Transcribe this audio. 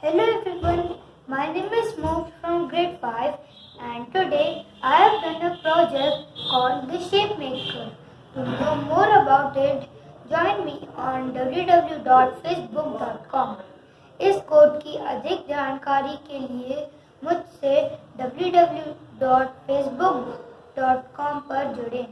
Hello everyone, my name is Mook from grade 5 and today I have done a project called The Shape Maker. To know more about it, join me on www.facebook.com. इस code की अधिक जानकारी के लिए मुझसे www.facebook.com पर जुड़ें